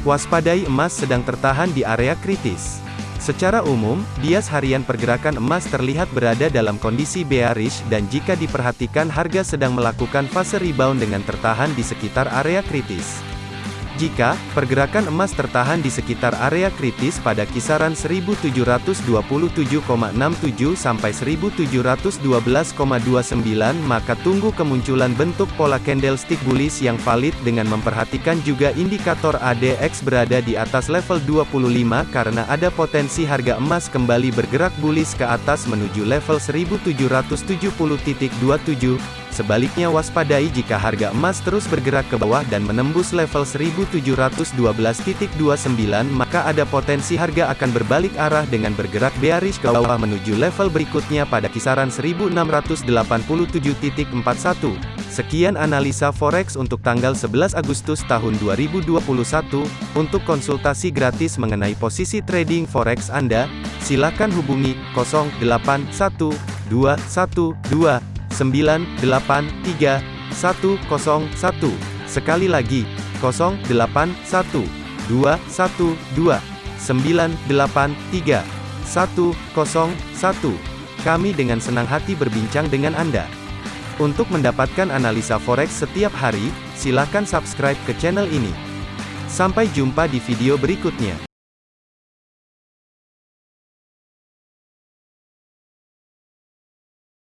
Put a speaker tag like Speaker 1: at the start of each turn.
Speaker 1: Waspadai emas sedang tertahan di area kritis. Secara umum, bias harian pergerakan emas terlihat berada dalam kondisi bearish dan jika diperhatikan harga sedang melakukan fase rebound dengan tertahan di sekitar area kritis. Jika pergerakan emas tertahan di sekitar area kritis pada kisaran 1727,67 sampai 1712,29 maka tunggu kemunculan bentuk pola candlestick bullish yang valid dengan memperhatikan juga indikator ADX berada di atas level 25 karena ada potensi harga emas kembali bergerak bullish ke atas menuju level 1770.27 Sebaliknya waspadai jika harga emas terus bergerak ke bawah dan menembus level 1712.29 maka ada potensi harga akan berbalik arah dengan bergerak bearish ke bawah menuju level berikutnya pada kisaran 1687.41. Sekian analisa forex untuk tanggal 11 Agustus tahun 2021. Untuk konsultasi gratis mengenai posisi trading forex Anda, silakan hubungi 081212 983 101. Sekali lagi, 081 212 983 101. Kami dengan senang hati berbincang dengan Anda. Untuk mendapatkan analisa forex setiap hari, silakan subscribe ke channel ini. Sampai jumpa di video berikutnya.